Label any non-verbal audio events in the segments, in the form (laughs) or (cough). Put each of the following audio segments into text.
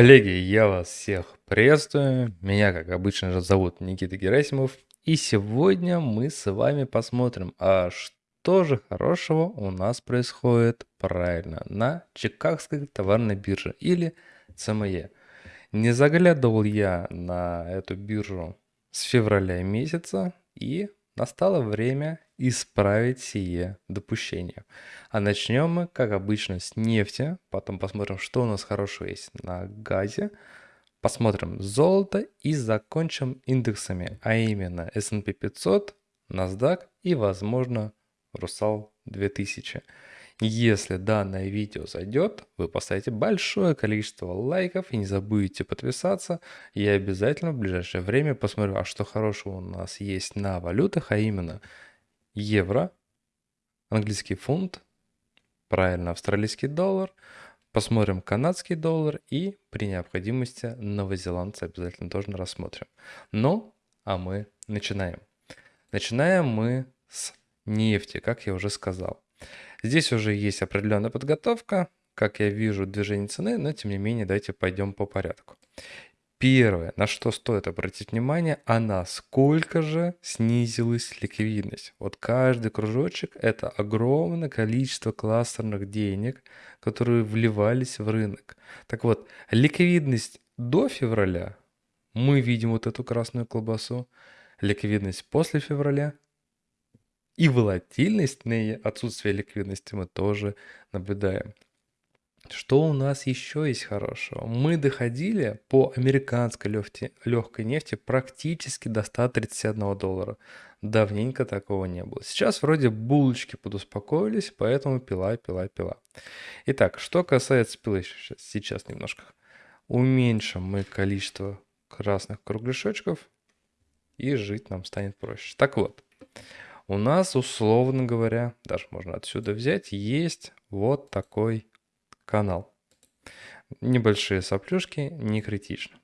Коллеги, я вас всех приветствую. Меня, как обычно же, зовут Никита Герасимов. И сегодня мы с вами посмотрим, а что же хорошего у нас происходит правильно на Чикагской товарной бирже или ЦМЕ. Не заглядывал я на эту биржу с февраля месяца и настало время исправить сие допущение. А начнем мы, как обычно, с нефти, потом посмотрим, что у нас хорошего есть на газе, посмотрим золото и закончим индексами, а именно S&P 500, NASDAQ и, возможно, Русал 2000. Если данное видео зайдет, вы поставите большое количество лайков и не забудете подписаться. Я обязательно в ближайшее время посмотрю, а что хорошего у нас есть на валютах, а именно евро, английский фунт, правильно, австралийский доллар, посмотрим канадский доллар и при необходимости новозеландцы обязательно тоже рассмотрим. Ну, а мы начинаем. Начинаем мы с нефти, как я уже сказал. Здесь уже есть определенная подготовка, как я вижу движение цены, но тем не менее давайте пойдем по порядку. Первое, на что стоит обратить внимание, а насколько же снизилась ликвидность. Вот каждый кружочек – это огромное количество кластерных денег, которые вливались в рынок. Так вот, ликвидность до февраля, мы видим вот эту красную колбасу, ликвидность после февраля и волатильность на отсутствие ликвидности мы тоже наблюдаем. Что у нас еще есть хорошего? Мы доходили по американской легкой, легкой нефти практически до 131 доллара. Давненько такого не было. Сейчас вроде булочки подуспокоились, поэтому пила, пила, пила. Итак, что касается пилы, сейчас, сейчас немножко уменьшим мы количество красных кругляшочков и жить нам станет проще. Так вот, у нас, условно говоря, даже можно отсюда взять, есть вот такой канал. Небольшие соплюшки, не критично.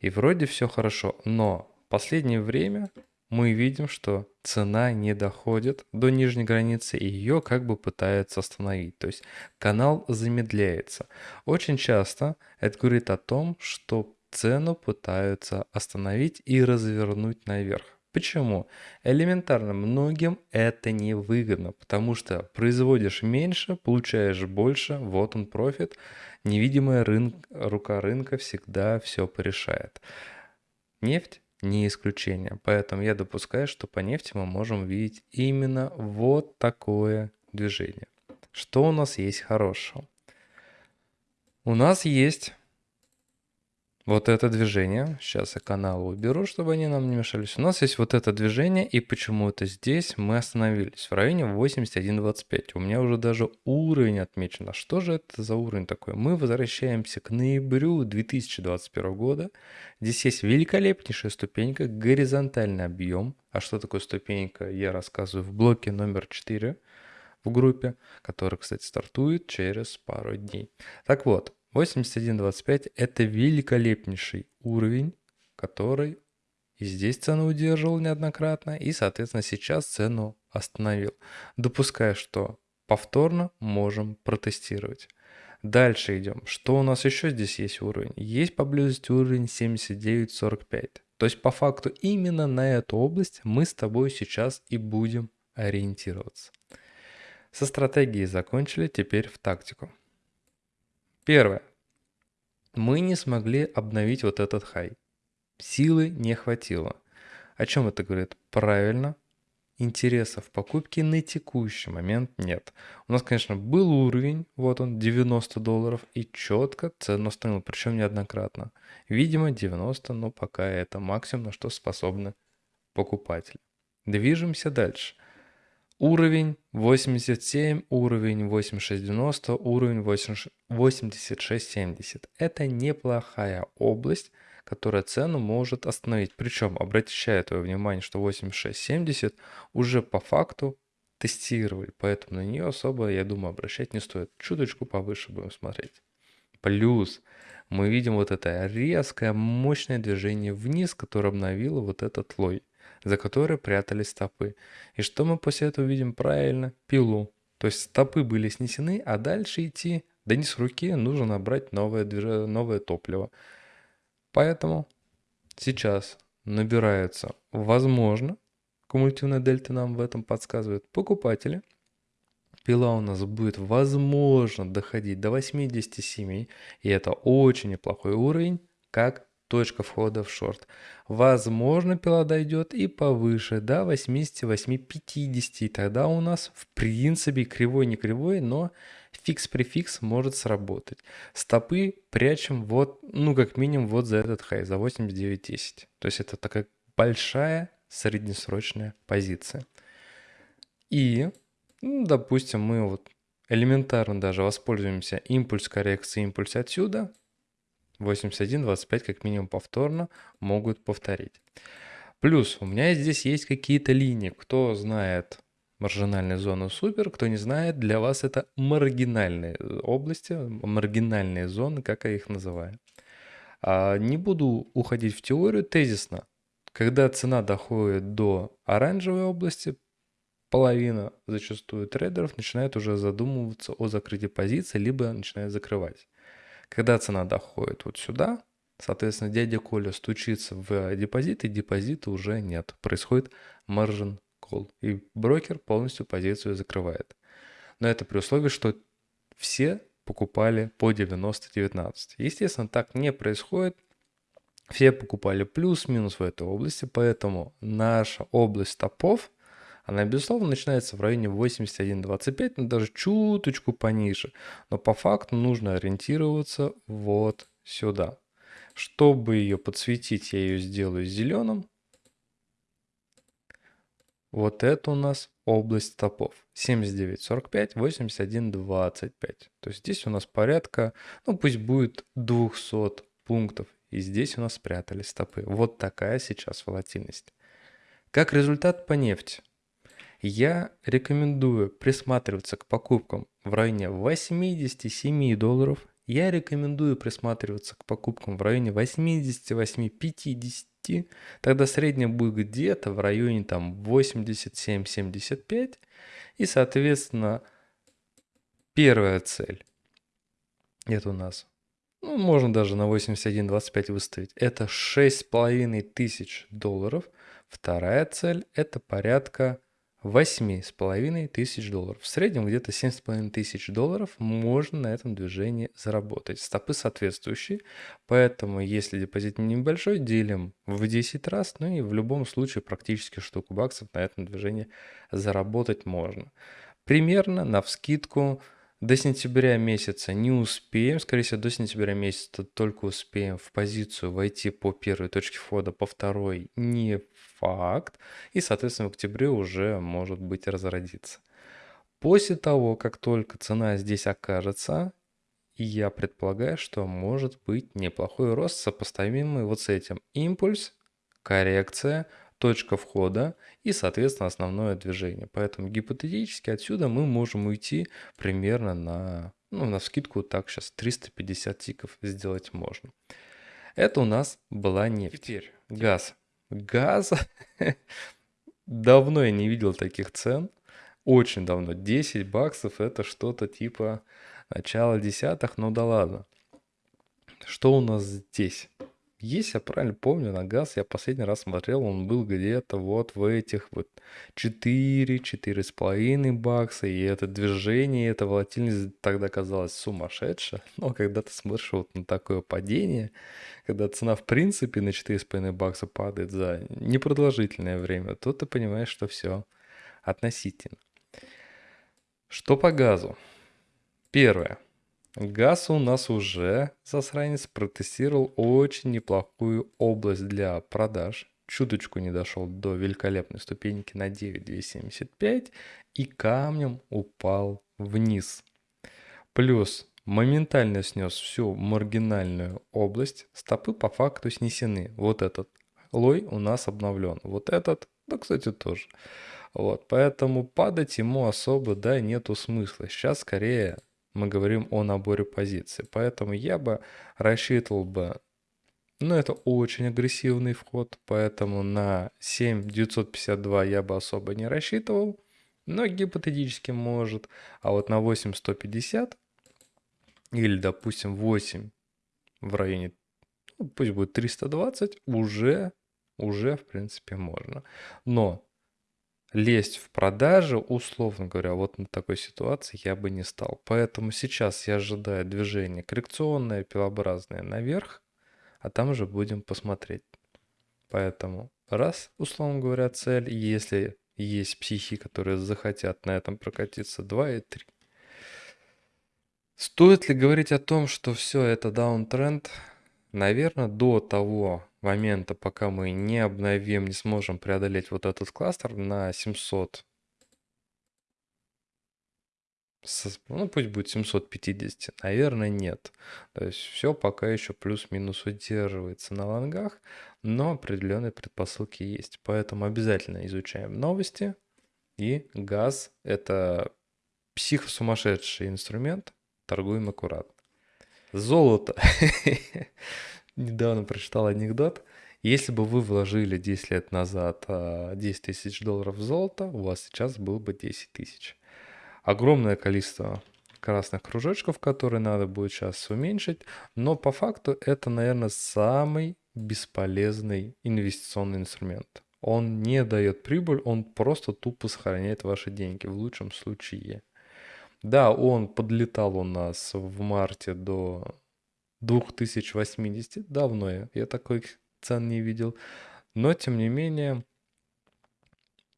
И вроде все хорошо, но в последнее время мы видим, что цена не доходит до нижней границы и ее как бы пытаются остановить. То есть канал замедляется. Очень часто это говорит о том, что цену пытаются остановить и развернуть наверх. Почему? Элементарно, многим это не выгодно, потому что производишь меньше, получаешь больше, вот он профит. Невидимая рынок, рука рынка всегда все порешает. Нефть не исключение, поэтому я допускаю, что по нефти мы можем видеть именно вот такое движение. Что у нас есть хорошего? У нас есть вот это движение. Сейчас я канал уберу, чтобы они нам не мешались. У нас есть вот это движение, и почему-то здесь мы остановились в районе 81.25. У меня уже даже уровень отмечен. А что же это за уровень такой? Мы возвращаемся к ноябрю 2021 года. Здесь есть великолепнейшая ступенька, горизонтальный объем. А что такое ступенька, я рассказываю в блоке номер 4 в группе, который, кстати, стартует через пару дней. Так вот, 81.25 это великолепнейший уровень, который и здесь цену удерживал неоднократно, и, соответственно, сейчас цену остановил. Допуская, что повторно можем протестировать. Дальше идем. Что у нас еще здесь есть уровень? Есть поблизости уровень 79.45. То есть по факту именно на эту область мы с тобой сейчас и будем ориентироваться. Со стратегией закончили, теперь в тактику. Первое. Мы не смогли обновить вот этот хай. Силы не хватило. О чем это говорит? Правильно, интереса в покупке на текущий момент нет. У нас, конечно, был уровень, вот он, 90 долларов, и четко цену установил, причем неоднократно. Видимо, 90, но пока это максимум, на что способны покупатели. Движемся дальше. Уровень 87, уровень 8690, уровень 8670. Это неплохая область, которая цену может остановить. Причем, обращаю твое внимание, что 8670 уже по факту тестировали, поэтому на нее особо, я думаю, обращать не стоит. Чуточку повыше будем смотреть. Плюс мы видим вот это резкое, мощное движение вниз, которое обновило вот этот лой за которой прятались стопы. И что мы после этого видим правильно? Пилу. То есть стопы были снесены, а дальше идти Да не с руки, нужно набрать новое, движ- новое топливо. Поэтому сейчас набирается, возможно, кумулятивная дельта нам в этом подсказывает, покупатели. Пила у нас будет, возможно, доходить до 87, и это очень неплохой уровень, как точка входа в шорт. Возможно, пила дойдет и повыше, до 88-50, и тогда у нас, в принципе, кривой не кривой, но фикс-префикс может сработать. Стопы прячем вот, ну, как минимум, вот за этот хай, за 89.10. То есть это такая большая среднесрочная позиция. И, ну, допустим, мы вот элементарно даже воспользуемся импульс коррекции, импульс отсюда, 81-25 как минимум повторно могут повторить. Плюс у меня здесь есть какие-то линии. Кто знает маржинальные зоны супер, кто не знает, для вас это маргинальные области, маргинальные зоны, как я их называю. А не буду уходить в теорию тезисно. Когда цена доходит до оранжевой области, половина зачастую трейдеров начинает уже задумываться о закрытии позиции, либо начинает закрывать. Когда цена доходит вот сюда, соответственно, дядя Коля стучится в депозит, и депозита уже нет. Происходит margin call, и брокер полностью позицию закрывает. Но это при условии, что все покупали по 90-19. Естественно, так не происходит. Все покупали плюс-минус в этой области, поэтому наша область топов – она, безусловно, начинается в районе 81-25, но даже чуточку пониже. Но по факту нужно ориентироваться вот сюда. Чтобы ее подсветить, я ее сделаю зеленым. Вот это у нас область топов. 79.45, 81.25. То есть здесь у нас порядка, ну пусть будет 200 пунктов. И здесь у нас спрятались стопы. Вот такая сейчас волатильность. Как результат по нефти. Я рекомендую присматриваться к покупкам в районе 87 долларов. Я рекомендую присматриваться к покупкам в районе 88-50. Тогда средняя будет где-то в районе там 87-75. И, соответственно, первая цель. Это у нас ну, можно даже на 81.25 выставить. Это 6,5 тысяч долларов. Вторая цель – это порядка восьми с половиной тысяч долларов. В среднем где-то семь с половиной тысяч долларов можно на этом движении заработать. Стопы соответствующие, поэтому если депозит небольшой, делим в 10 раз, ну и в любом случае практически штуку баксов на этом движении заработать можно. Примерно на вскидку до сентября месяца не успеем, скорее всего, до сентября месяца только успеем в позицию войти по первой точке входа, по второй не факт. И, соответственно, в октябре уже может быть разродиться. После того, как только цена здесь окажется, я предполагаю, что может быть неплохой рост, сопоставимый вот с этим. Импульс, коррекция, точка входа и, соответственно, основное движение. Поэтому гипотетически отсюда мы можем уйти примерно на, ну, на скидку так сейчас 350 тиков сделать можно. Это у нас была нефть. Теперь газ. Газ. (laughs) Давно я не видел таких цен. Очень давно. 10 баксов это что-то типа начала десятых, ну да ладно. Что у нас здесь? Есть, я правильно помню, на газ я последний раз смотрел, он был где-то вот в этих вот 4, 4,5 бакса, и это движение, эта волатильность тогда казалась сумасшедшая. (laughs) Но когда ты смотришь вот на такое падение, когда цена в принципе на 4,5 бакса падает за непродолжительное время, то ты понимаешь, что все относительно. Что по газу? Первое. Газ у нас уже, засранец, протестировал очень неплохую область для продаж. Чуточку не дошел до великолепной ступеньки на 9,275 и камнем упал вниз. Плюс моментально снес всю маргинальную область. Стопы по факту снесены. Вот этот лой у нас обновлен. Вот этот, да, кстати, тоже. Вот, поэтому падать ему особо, да, нету смысла. Сейчас скорее мы говорим о наборе позиций. Поэтому я бы рассчитывал бы, ну это очень агрессивный вход, поэтому на 7952 я бы особо не рассчитывал, но гипотетически может. А вот на 8150 или, допустим, 8 в районе, ну, пусть будет 320, уже, уже, в принципе, можно. Но лезть в продажи, условно говоря, вот на такой ситуации я бы не стал. Поэтому сейчас я ожидаю движение коррекционное, пилообразное наверх, а там уже будем посмотреть. Поэтому раз, условно говоря, цель, если есть психи, которые захотят на этом прокатиться, два и три. Стоит ли говорить о том, что все это даунтренд? Наверное, до того момента, пока мы не обновим, не сможем преодолеть вот этот кластер на 700, ну пусть будет 750, наверное, нет. То есть все пока еще плюс-минус удерживается на лонгах, но определенные предпосылки есть. Поэтому обязательно изучаем новости. И газ – это психосумасшедший инструмент, торгуем аккуратно. Золото. (laughs) Недавно прочитал анекдот. Если бы вы вложили 10 лет назад 10 а, тысяч долларов в золото, у вас сейчас было бы 10 тысяч. Огромное количество красных кружочков, которые надо будет сейчас уменьшить, но по факту это, наверное, самый бесполезный инвестиционный инструмент. Он не дает прибыль, он просто тупо сохраняет ваши деньги, в лучшем случае. Да, он подлетал у нас в марте до 2080. Давно я, я такой цен не видел. Но, тем не менее,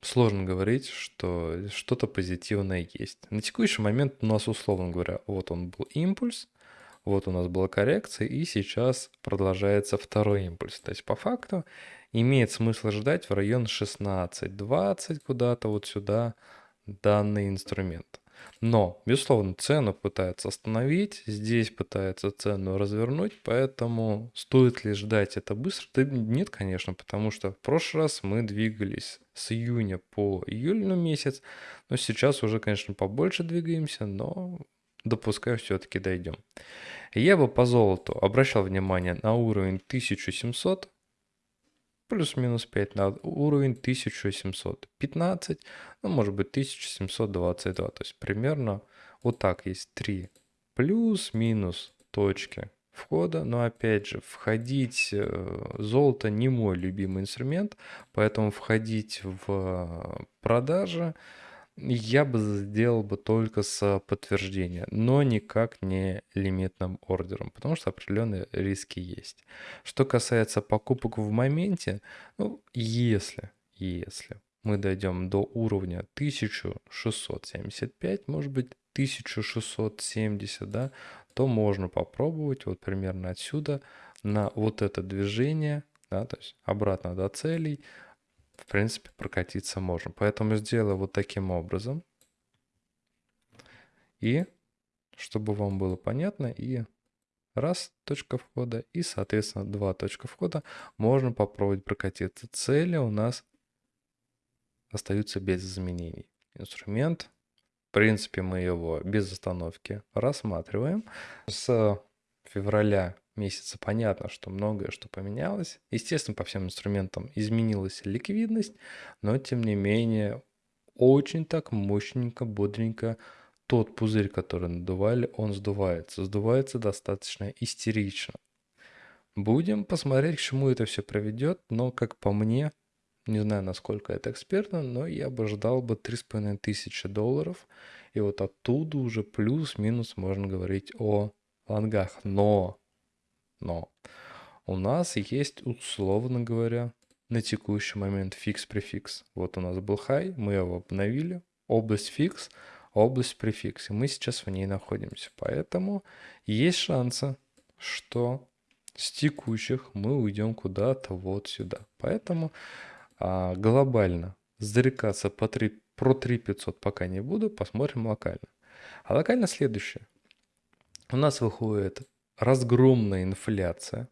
сложно говорить, что что-то позитивное есть. На текущий момент у нас, условно говоря, вот он был импульс, вот у нас была коррекция, и сейчас продолжается второй импульс. То есть, по факту, имеет смысл ждать в район 16-20 куда-то вот сюда данный инструмент. Но, безусловно, цену пытается остановить, здесь пытается цену развернуть, поэтому стоит ли ждать это быстро? Да нет, конечно, потому что в прошлый раз мы двигались с июня по июль месяц, но сейчас уже, конечно, побольше двигаемся, но допускаю, все-таки дойдем. Я бы по золоту обращал внимание на уровень 1700, плюс-минус 5 на уровень 1715, ну, может быть 1722. То есть примерно вот так есть 3 плюс-минус точки входа. Но опять же, входить э, золото не мой любимый инструмент, поэтому входить в продажи я бы сделал бы только с подтверждения, но никак не лимитным ордером, потому что определенные риски есть. Что касается покупок в моменте, ну, если, если мы дойдем до уровня 1675, может быть 1670, да, то можно попробовать вот примерно отсюда на вот это движение, да, то есть обратно до целей, в принципе, прокатиться можем. Поэтому сделаю вот таким образом. И, чтобы вам было понятно, и раз точка входа, и, соответственно, два точка входа, можно попробовать прокатиться. Цели у нас остаются без изменений. Инструмент, в принципе, мы его без остановки рассматриваем. С февраля месяца понятно, что многое что поменялось. Естественно, по всем инструментам изменилась ликвидность, но тем не менее очень так мощненько, бодренько тот пузырь, который надували, он сдувается. Сдувается достаточно истерично. Будем посмотреть, к чему это все приведет, но как по мне, не знаю, насколько это экспертно, но я бы ждал бы 3500 долларов. И вот оттуда уже плюс-минус можно говорить о лонгах. Но но у нас есть, условно говоря, на текущий момент фикс-префикс. Вот у нас был хай, мы его обновили, область фикс, область префикс, и мы сейчас в ней находимся. Поэтому есть шансы, что с текущих мы уйдем куда-то вот сюда. Поэтому а, глобально зарекаться по 3, про 3500 пока не буду, посмотрим локально. А локально следующее. У нас выходит разгромная инфляция.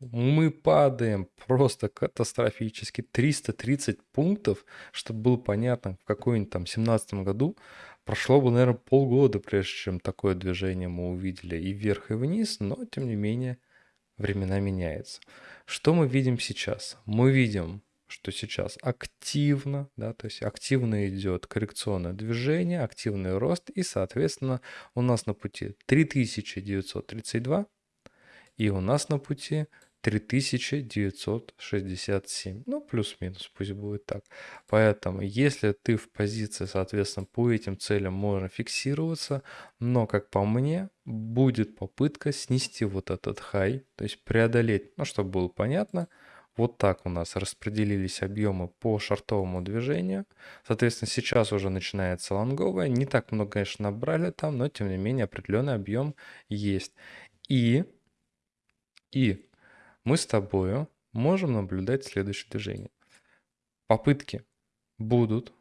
Мы падаем просто катастрофически. 330 пунктов, чтобы было понятно, в какой-нибудь там 17 году прошло бы, наверное, полгода, прежде чем такое движение мы увидели и вверх, и вниз, но, тем не менее, времена меняются. Что мы видим сейчас? Мы видим, что сейчас активно, да, то есть активно идет коррекционное движение, активный рост, и, соответственно, у нас на пути 3932, и у нас на пути 3967. Ну, плюс-минус, пусть будет так. Поэтому, если ты в позиции, соответственно, по этим целям можно фиксироваться, но, как по мне, будет попытка снести вот этот хай, то есть преодолеть, ну, чтобы было понятно, вот так у нас распределились объемы по шартовому движению. Соответственно, сейчас уже начинается лонговая. Не так много, конечно, набрали там, но тем не менее определенный объем есть. И, и мы с тобой можем наблюдать следующее движение. Попытки будут.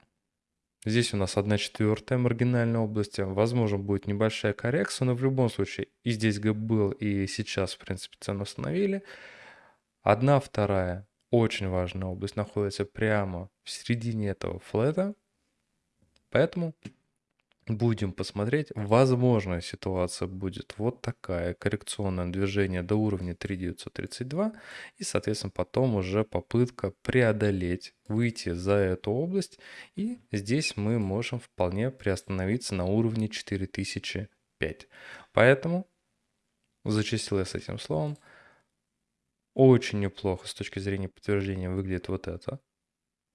Здесь у нас 1 четвертая маргинальной области. Возможно, будет небольшая коррекция, но в любом случае и здесь был, и сейчас, в принципе, цену установили. Одна вторая очень важная область находится прямо в середине этого флета. Поэтому будем посмотреть. Возможно, ситуация будет вот такая. Коррекционное движение до уровня 3932. И, соответственно, потом уже попытка преодолеть, выйти за эту область. И здесь мы можем вполне приостановиться на уровне 4005. Поэтому зачистил я с этим словом. Очень неплохо с точки зрения подтверждения выглядит вот эта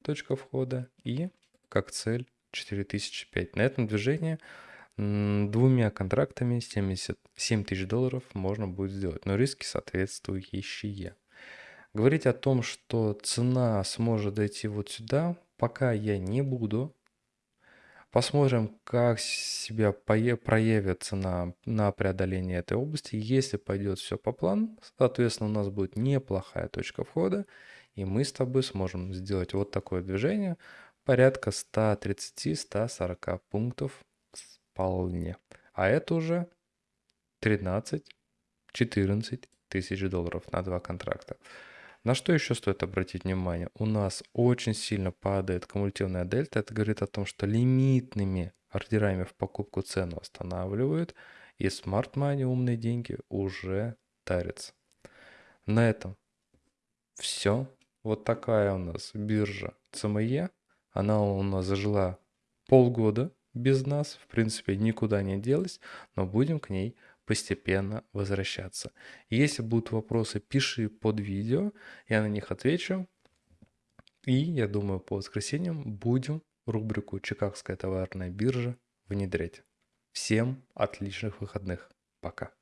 точка входа. И как цель 4005. На этом движении двумя контрактами 77 тысяч долларов можно будет сделать, но риски соответствующие. Говорить о том, что цена сможет дойти вот сюда, пока я не буду. Посмотрим, как себя проявит цена на преодоление этой области. Если пойдет все по плану, соответственно, у нас будет неплохая точка входа, и мы с тобой сможем сделать вот такое движение – порядка 130-140 пунктов вполне. А это уже 13-14 тысяч долларов на два контракта. На что еще стоит обратить внимание? У нас очень сильно падает кумулятивная дельта. Это говорит о том, что лимитными ордерами в покупку цену останавливают. И Smart Money, умные деньги, уже тарятся. На этом все. Вот такая у нас биржа CME. Она у нас зажила полгода без нас, в принципе, никуда не делась, но будем к ней постепенно возвращаться. Если будут вопросы, пиши под видео, я на них отвечу. И я думаю, по воскресеньям будем рубрику «Чикагская товарная биржа» внедрять. Всем отличных выходных. Пока.